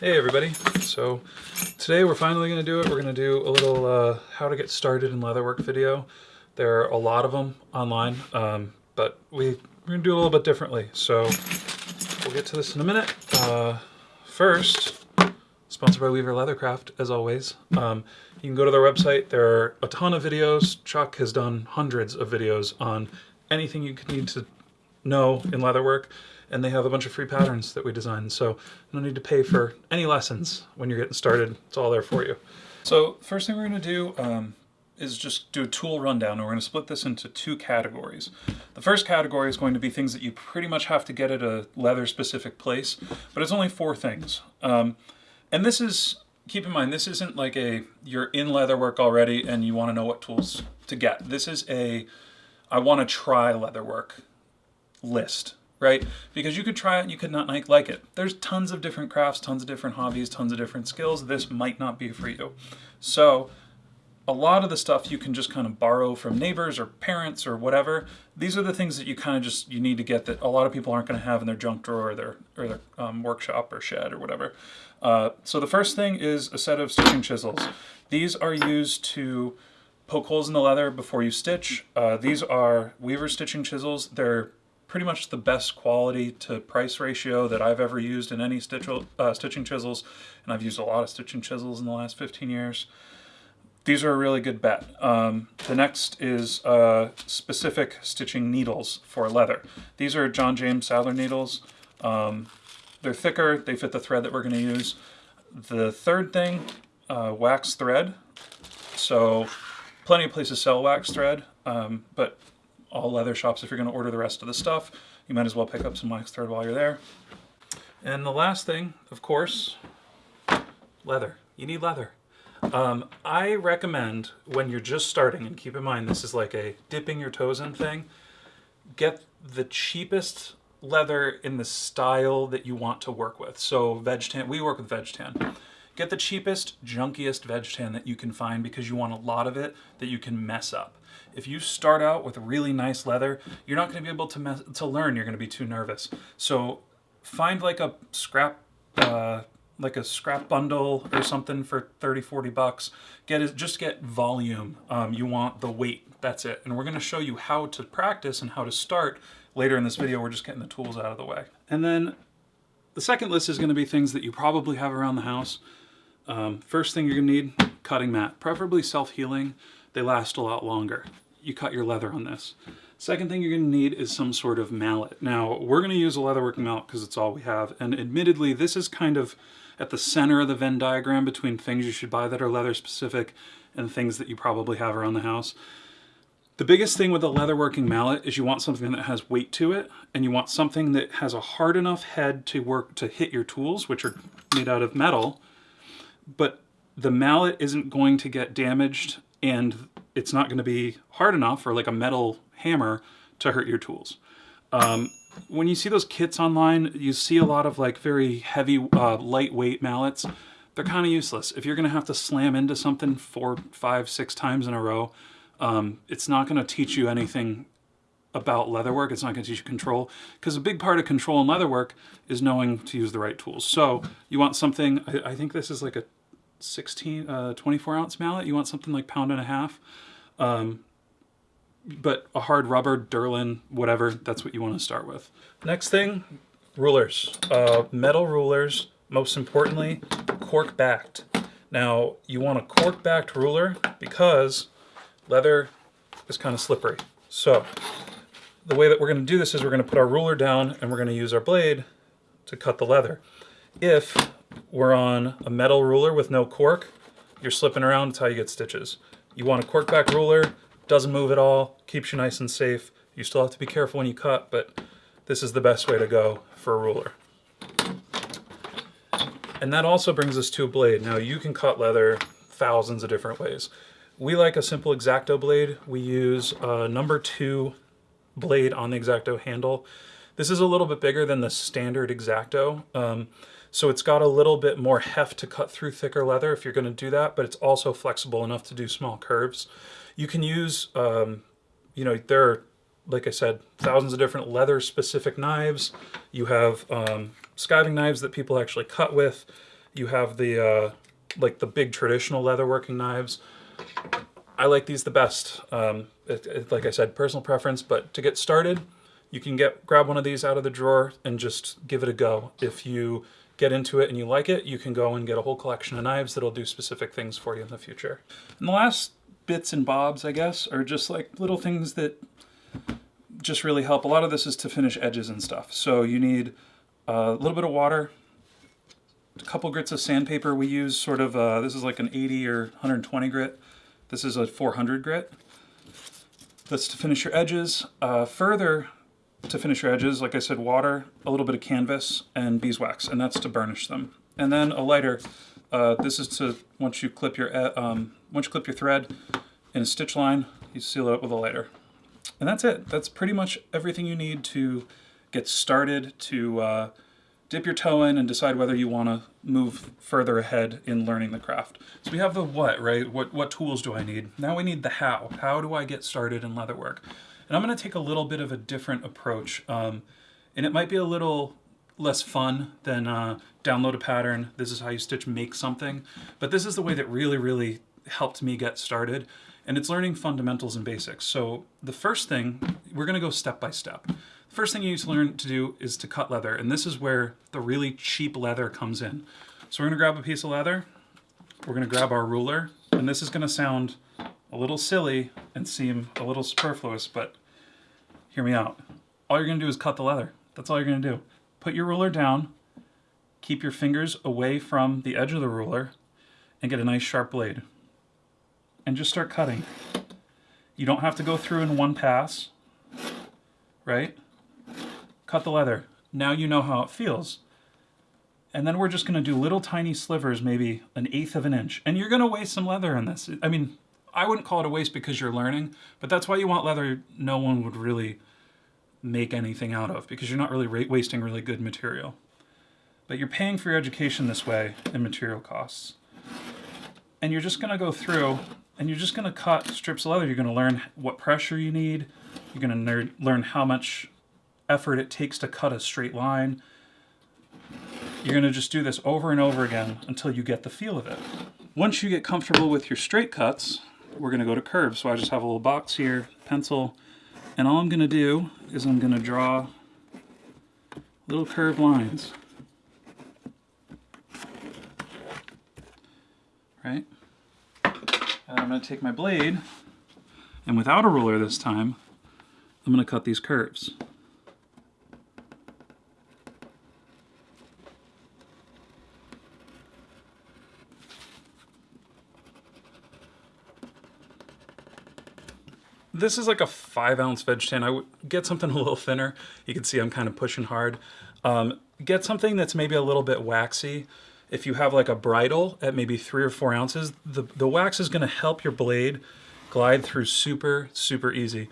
Hey everybody, so today we're finally going to do it. We're going to do a little uh, how to get started in leatherwork video. There are a lot of them online, um, but we, we're going to do a little bit differently. So we'll get to this in a minute. Uh, first, sponsored by Weaver Leathercraft, as always. Um, you can go to their website. There are a ton of videos. Chuck has done hundreds of videos on anything you could need to know in leatherwork and they have a bunch of free patterns that we designed. So no need to pay for any lessons when you're getting started. It's all there for you. So first thing we're going to do um, is just do a tool rundown and we're going to split this into two categories. The first category is going to be things that you pretty much have to get at a leather specific place, but it's only four things. Um, and this is, keep in mind, this isn't like a, you're in leather work already and you want to know what tools to get. This is a, I want to try leather work list right? Because you could try it and you could not like it. There's tons of different crafts, tons of different hobbies, tons of different skills. This might not be for you. So a lot of the stuff you can just kind of borrow from neighbors or parents or whatever. These are the things that you kind of just, you need to get that a lot of people aren't going to have in their junk drawer or their, or their um, workshop or shed or whatever. Uh, so the first thing is a set of stitching chisels. These are used to poke holes in the leather before you stitch. Uh, these are Weaver stitching chisels. They're pretty much the best quality to price ratio that I've ever used in any uh, stitching chisels, and I've used a lot of stitching chisels in the last 15 years. These are a really good bet. Um, the next is uh, specific stitching needles for leather. These are John James Saddler needles. Um, they're thicker, they fit the thread that we're going to use. The third thing, uh, wax thread. So plenty of places sell wax thread, um, but all leather shops, if you're going to order the rest of the stuff, you might as well pick up some wax thread while you're there. And the last thing, of course, leather. You need leather. Um, I recommend when you're just starting, and keep in mind this is like a dipping your toes in thing, get the cheapest leather in the style that you want to work with. So veg tan, we work with veg tan. Get the cheapest, junkiest veg tan that you can find because you want a lot of it that you can mess up. If you start out with really nice leather, you're not going to be able to mess, to learn. You're going to be too nervous. So find like a scrap uh, like a scrap bundle or something for 30 40 bucks get it just get volume um, you want the weight that's it and we're going to show you how to practice and how to start later in this video we're just getting the tools out of the way and then the second list is going to be things that you probably have around the house um, first thing you're to need cutting mat preferably self-healing they last a lot longer you cut your leather on this. Second thing you're to need is some sort of mallet. Now, we're to use a leatherworking mallet because it's all we have, and admittedly, this is kind of at the center of the Venn diagram between things you should buy that are leather specific and things that you probably have around the house. The biggest thing with a leatherworking mallet is you want something that has weight to it, and you want something that has a hard enough head to work to hit your tools, which are made out of metal, but the mallet isn't going to get damaged and it's not going to be hard enough or like a metal hammer to hurt your tools. Um, when you see those kits online, you see a lot of like very heavy, uh, lightweight mallets. They're kind of useless. If you're going to have to slam into something four, five, six times in a row, um, it's not going to teach you anything about leatherwork. It's not going to teach you control because a big part of control in leatherwork is knowing to use the right tools. So you want something, I, I think this is like a 16, uh, 24 ounce mallet. You want something like pound and a half. Um, but a hard rubber, Delrin, whatever, that's what you want to start with. Next thing, rulers. Uh, metal rulers, most importantly, cork backed. Now, you want a cork backed ruler because leather is kind of slippery. So, the way that we're going to do this is we're going to put our ruler down and we're going to use our blade to cut the leather. If we're on a metal ruler with no cork, you're slipping around, it's how you get stitches. You want a cork back ruler, doesn't move at all, keeps you nice and safe. You still have to be careful when you cut, but this is the best way to go for a ruler. And that also brings us to a blade. Now you can cut leather thousands of different ways. We like a simple X-Acto blade. We use a number two blade on the X-Acto handle. This is a little bit bigger than the standard X-Acto. Um, so it's got a little bit more heft to cut through thicker leather if you're going to do that, but it's also flexible enough to do small curves. You can use, um, you know, there are, like I said, thousands of different leather specific knives. You have um, skiving knives that people actually cut with. you have the uh, like the big traditional leather working knives. I like these the best. Um, it, it, like I said, personal preference, but to get started, you can get grab one of these out of the drawer and just give it a go. If you get into it and you like it, you can go and get a whole collection of knives that'll do specific things for you in the future. And the last bits and bobs, I guess, are just like little things that just really help. A lot of this is to finish edges and stuff. So you need a little bit of water, a couple grits of sandpaper. We use sort of, uh, this is like an 80 or 120 grit. This is a 400 grit. That's to finish your edges. Uh, further, to finish your edges, like I said, water, a little bit of canvas, and beeswax, and that's to burnish them. And then a lighter. Uh, this is to once you clip your um, once you clip your thread in a stitch line, you seal it up with a lighter. And that's it. That's pretty much everything you need to get started to uh, dip your toe in and decide whether you want to move further ahead in learning the craft. So we have the what, right? What, what tools do I need? Now we need the how. How do I get started in leatherwork? And I'm going to take a little bit of a different approach. Um, and it might be a little less fun than uh, download a pattern, this is how you stitch make something. But this is the way that really, really helped me get started. And it's learning fundamentals and basics. So the first thing, we're going to go step by step. The first thing you need to learn to do is to cut leather. And this is where the really cheap leather comes in. So we're going to grab a piece of leather. We're going to grab our ruler. And this is going to sound a little silly and seem a little superfluous, but hear me out. All you're going to do is cut the leather. That's all you're going to do. Put your ruler down, keep your fingers away from the edge of the ruler, and get a nice sharp blade. And just start cutting. You don't have to go through in one pass, right? Cut the leather. Now you know how it feels. And then we're just going to do little tiny slivers, maybe an eighth of an inch. And you're going to waste some leather in this. I mean, I wouldn't call it a waste because you're learning, but that's why you want leather no one would really make anything out of because you're not really wasting really good material. But you're paying for your education this way in material costs. And you're just going to go through and you're just going to cut strips of leather. You're going to learn what pressure you need. You're going to learn how much effort it takes to cut a straight line. You're going to just do this over and over again until you get the feel of it. Once you get comfortable with your straight cuts, we're going to go to curves. So I just have a little box here, pencil, and all I'm going to do is I'm going to draw little curved lines. Right? And I'm going to take my blade, and without a ruler this time, I'm going to cut these curves. This is like a five ounce veg tan. I would get something a little thinner. You can see I'm kind of pushing hard. Um, get something that's maybe a little bit waxy. If you have like a bridle at maybe three or four ounces, the, the wax is gonna help your blade glide through super, super easy.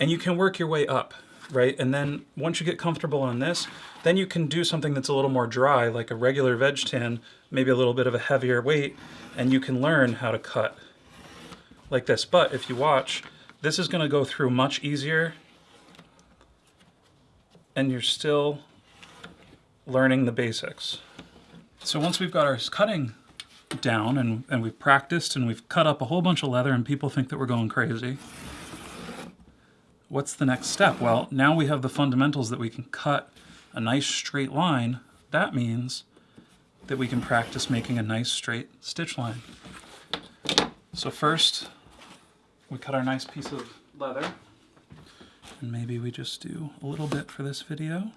And you can work your way up, right? And then once you get comfortable on this, then you can do something that's a little more dry, like a regular veg tan, maybe a little bit of a heavier weight, and you can learn how to cut like this. But if you watch, this is going to go through much easier and you're still learning the basics. So once we've got our cutting down and, and we've practiced and we've cut up a whole bunch of leather and people think that we're going crazy, what's the next step? Well, now we have the fundamentals that we can cut a nice straight line. That means that we can practice making a nice straight stitch line. So first, we cut our nice piece of leather and maybe we just do a little bit for this video.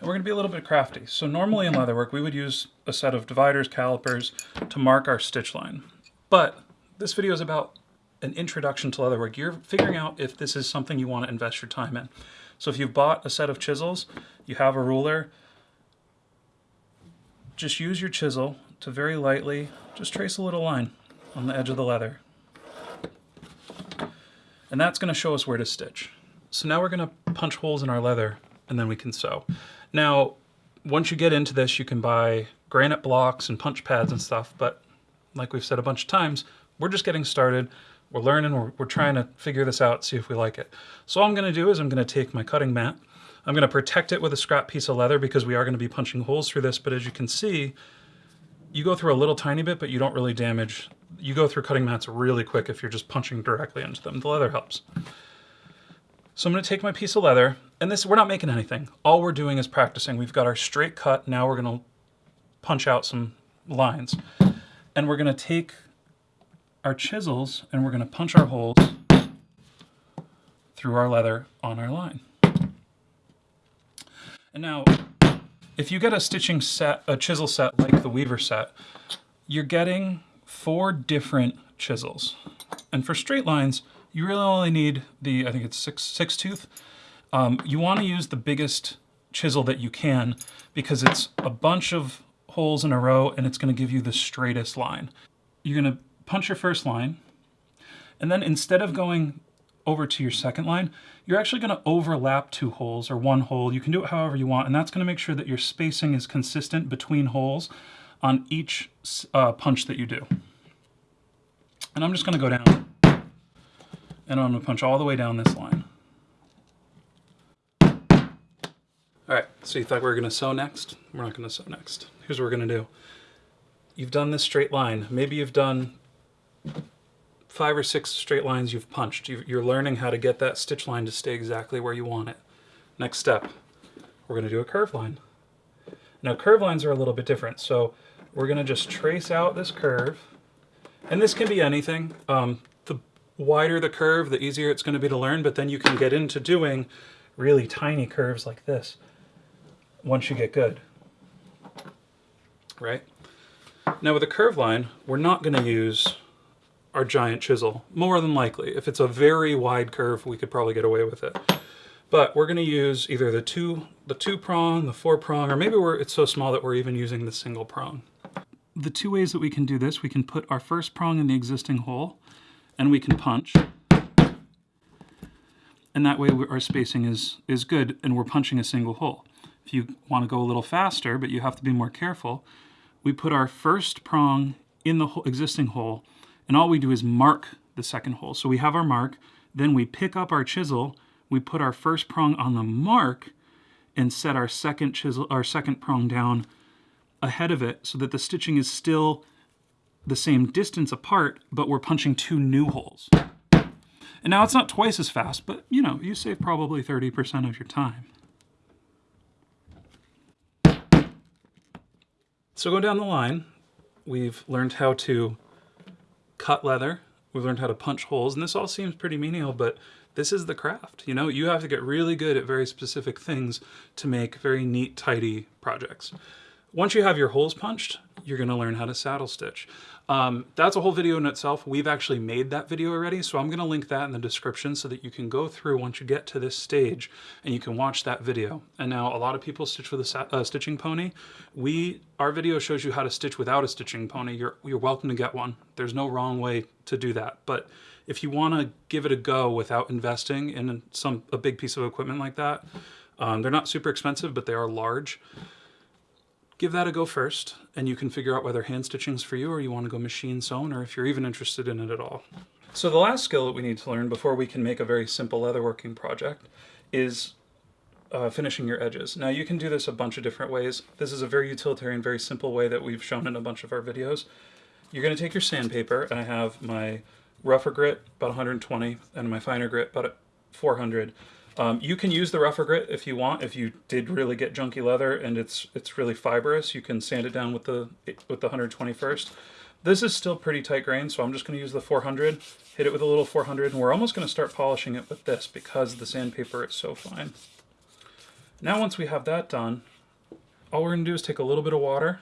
And we're going to be a little bit crafty. So normally in leatherwork we would use a set of dividers, calipers to mark our stitch line. But this video is about an introduction to leatherwork. You're figuring out if this is something you want to invest your time in. So if you've bought a set of chisels, you have a ruler, just use your chisel to very lightly just trace a little line on the edge of the leather. And that's going to show us where to stitch. So now we're going to punch holes in our leather and then we can sew. Now, once you get into this, you can buy granite blocks and punch pads and stuff, but like we've said a bunch of times, we're just getting started. We're learning, we're, we're trying to figure this out, see if we like it. So all I'm gonna do is I'm gonna take my cutting mat, I'm going to protect it with a scrap piece of leather because we are going to be punching holes through this. But as you can see, you go through a little tiny bit, but you don't really damage. You go through cutting mats really quick if you're just punching directly into them. The leather helps. So I'm going to take my piece of leather, and this we're not making anything. All we're doing is practicing. We've got our straight cut. Now we're going to punch out some lines. And we're going to take our chisels and we're going to punch our holes through our leather on our line. And now, if you get a stitching set, a chisel set like the Weaver set, you're getting four different chisels. And for straight lines, you really only need the, I think it's six, six tooth. Um, you want to use the biggest chisel that you can because it's a bunch of holes in a row and it's going to give you the straightest line. You're going to punch your first line and then instead of going over to your second line, you're actually going to overlap two holes or one hole. You can do it however you want and that's going to make sure that your spacing is consistent between holes on each uh, punch that you do. And I'm just going to go down and I'm going to punch all the way down this line. All right, so you thought we were going to sew next? We're not going to sew next. Here's what we're going to do. You've done this straight line. Maybe you've done five or six straight lines you've punched. You're learning how to get that stitch line to stay exactly where you want it. Next step, we're going to do a curve line. Now curve lines are a little bit different, so we're going to just trace out this curve. And this can be anything. Um, the wider the curve, the easier it's going to be to learn, but then you can get into doing really tiny curves like this once you get good. Right? Now with a curve line, we're not going to use our giant chisel, more than likely. If it's a very wide curve, we could probably get away with it. But we're going to use either the two, the two prong, the four prong, or maybe it's so small that we're even using the single prong. The two ways that we can do this, we can put our first prong in the existing hole, and we can punch. And that way our spacing is, is good and we're punching a single hole. If you want to go a little faster, but you have to be more careful, we put our first prong in the existing hole and all we do is mark the second hole. So we have our mark, then we pick up our chisel, we put our first prong on the mark and set our second chisel, our second prong down ahead of it so that the stitching is still the same distance apart, but we're punching two new holes. And now it's not twice as fast, but you know, you save probably 30% of your time. So going down the line, we've learned how to cut leather, we've learned how to punch holes, and this all seems pretty menial, but this is the craft. You know, you have to get really good at very specific things to make very neat, tidy projects. Once you have your holes punched, you're going to learn how to saddle stitch. Um, that's a whole video in itself. We've actually made that video already, so I'm going to link that in the description so that you can go through once you get to this stage and you can watch that video. And now a lot of people stitch with a uh, stitching pony. We, our video shows you how to stitch without a stitching pony. You're, you're welcome to get one. There's no wrong way to do that. But if you want to give it a go without investing in some a big piece of equipment like that, um, they're not super expensive, but they are large give that a go first and you can figure out whether hand stitching is for you or you want to go machine sewn or if you're even interested in it at all. So the last skill that we need to learn before we can make a very simple leatherworking project is uh, finishing your edges. Now you can do this a bunch of different ways. This is a very utilitarian, very simple way that we've shown in a bunch of our videos. You're going to take your sandpaper, and I have my rougher grit, about 120, and my finer grit, about 400. Um, you can use the rougher grit if you want. If you did really get junky leather and it's it's really fibrous, you can sand it down with the with the 121st. This is still pretty tight grain, so I'm just going to use the 400, hit it with a little 400, and we're almost going to start polishing it with this because the sandpaper is so fine. Now once we have that done, all we're going to do is take a little bit of water,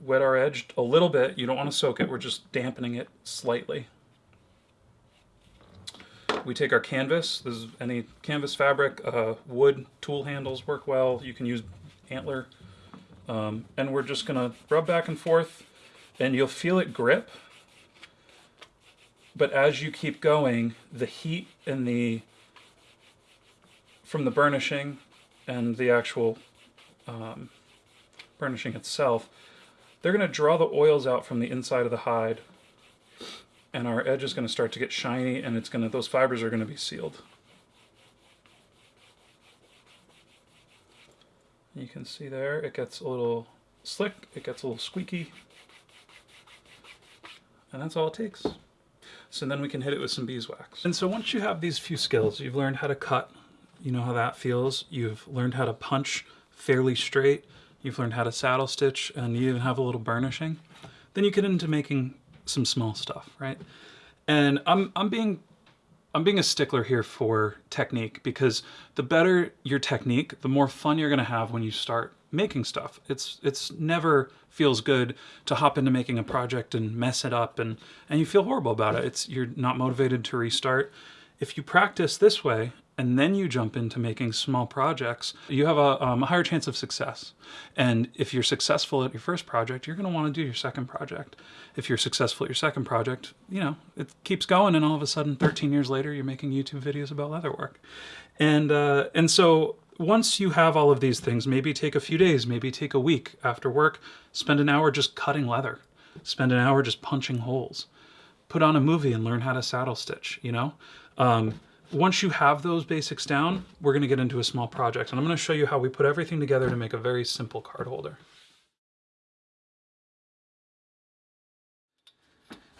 wet our edge a little bit. You don't want to soak it, we're just dampening it slightly we take our canvas, this is any canvas fabric, uh, wood tool handles work well, you can use antler, um, and we're just gonna rub back and forth and you'll feel it grip, but as you keep going, the heat and the, from the burnishing and the actual um, burnishing itself, they're gonna draw the oils out from the inside of the hide and our edge is going to start to get shiny and it's going to those fibers are going to be sealed. You can see there, it gets a little slick, it gets a little squeaky, and that's all it takes. So then we can hit it with some beeswax. And so once you have these few skills, you've learned how to cut, you know how that feels, you've learned how to punch fairly straight, you've learned how to saddle stitch, and you even have a little burnishing, then you get into making some small stuff, right? And I'm, I'm being I'm being a stickler here for technique because the better your technique, the more fun you're going to have when you start making stuff. It's it's never feels good to hop into making a project and mess it up and and you feel horrible about it. It's you're not motivated to restart. If you practice this way and then you jump into making small projects, you have a, um, a higher chance of success. And if you're successful at your first project, you're going to want to do your second project. If you're successful at your second project, you know, it keeps going and all of a sudden 13 years later, you're making YouTube videos about leatherwork. And, uh, and so once you have all of these things, maybe take a few days, maybe take a week after work, spend an hour just cutting leather, spend an hour just punching holes, put on a movie and learn how to saddle stitch, you know? Um, once you have those basics down, we're gonna get into a small project and I'm gonna show you how we put everything together to make a very simple card holder.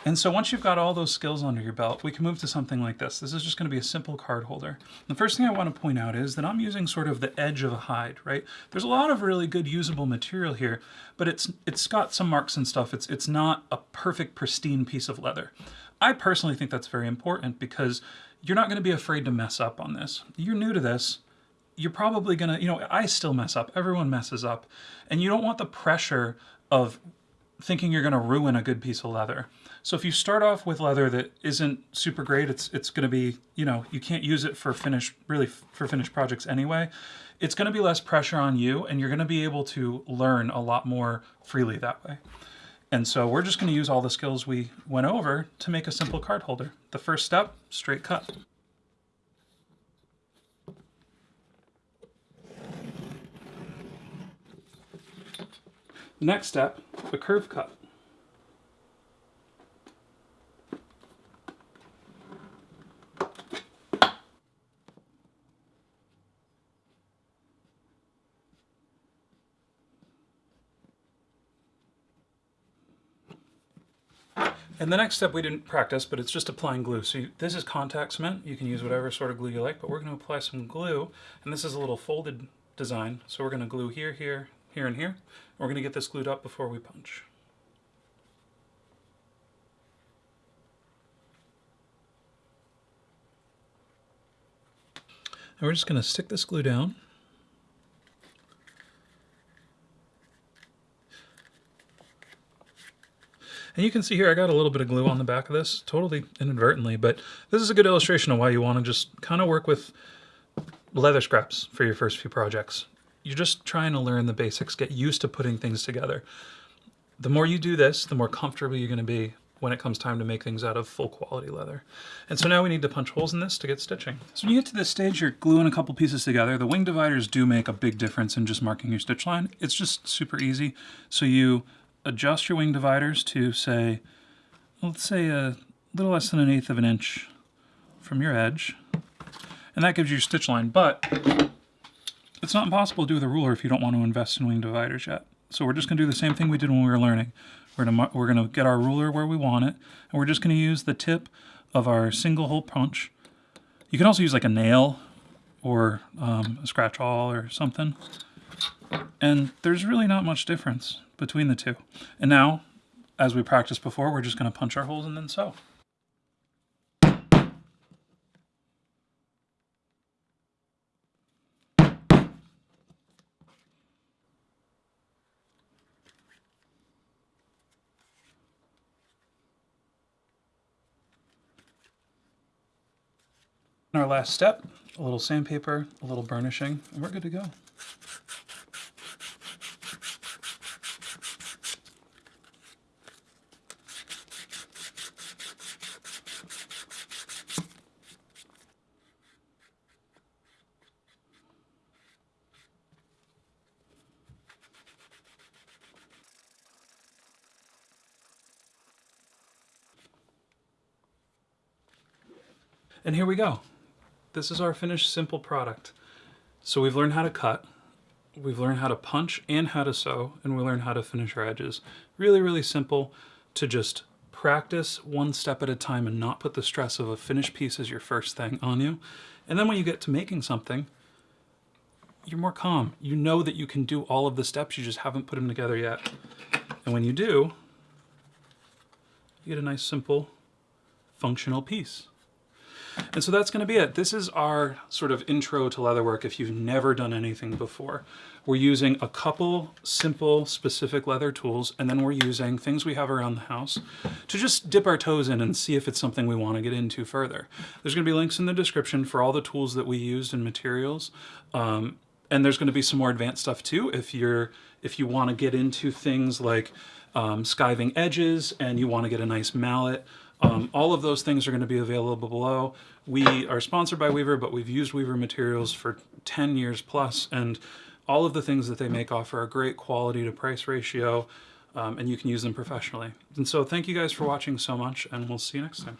And so once you've got all those skills under your belt, we can move to something like this. This is just going to be a simple card holder. The first thing I want to point out is that I'm using sort of the edge of a hide, right? There's a lot of really good usable material here, but it's it's got some marks and stuff. It's it's not a perfect pristine piece of leather. I personally think that's very important because you're not going to be afraid to mess up on this. You're new to this. You're probably going to, you know, I still mess up. Everyone messes up. And you don't want the pressure of thinking you're going to ruin a good piece of leather. So if you start off with leather that isn't super great, it's it's going to be, you know, you can't use it for finished, really for finished projects anyway. It's going to be less pressure on you and you're going to be able to learn a lot more freely that way. And so we're just going to use all the skills we went over to make a simple card holder. The first step, straight cut. Next step, a curve cut. And the next step we didn't practice, but it's just applying glue. So you, this is contact cement. You can use whatever sort of glue you like, but we're going to apply some glue. And this is a little folded design. So we're going to glue here, here, here, and here. We're going to get this glued up before we punch. And we're just going to stick this glue down. And you can see here, I got a little bit of glue on the back of this, totally inadvertently, but this is a good illustration of why you want to just kind of work with leather scraps for your first few projects. You're just trying to learn the basics, get used to putting things together. The more you do this, the more comfortable you're going to be when it comes time to make things out of full quality leather. And so now we need to punch holes in this to get stitching. So when you get to this stage, you're gluing a couple pieces together. The wing dividers do make a big difference in just marking your stitch line. It's just super easy. So you adjust your wing dividers to say, let's say a little less than an eighth of an inch from your edge. And that gives you your stitch line, but it's not impossible to do with a ruler if you don't want to invest in wing dividers yet. So we're just gonna do the same thing we did when we were learning. We're gonna, we're gonna get our ruler where we want it, and we're just gonna use the tip of our single hole punch. You can also use like a nail or um, a scratch awl or something. And there's really not much difference between the two. And now, as we practiced before, we're just going to punch our holes and then sew. our last step, a little sandpaper, a little burnishing, and we're good to go. And here we go. This is our finished simple product. So we've learned how to cut, we've learned how to punch and how to sew, and we learned how to finish our edges. Really, really simple to just practice one step at a time and not put the stress of a finished piece as your first thing on you. And then when you get to making something, you're more calm. You know that you can do all of the steps, you just haven't put them together yet. And when you do, you get a nice, simple, functional piece. And so that's going to be it. This is our sort of intro to leatherwork if you've never done anything before. We're using a couple simple, specific leather tools, and then we're using things we have around the house to just dip our toes in and see if it's something we want to get into further. There's going to be links in the description for all the tools that we used and materials. Um, and there's going to be some more advanced stuff too if you're if you want to get into things like um, skiving edges and you want to get a nice mallet um, all of those things are going to be available below. We are sponsored by Weaver, but we've used Weaver materials for 10 years plus, and all of the things that they make offer a great quality to price ratio, um, and you can use them professionally. And so thank you guys for watching so much, and we'll see you next time.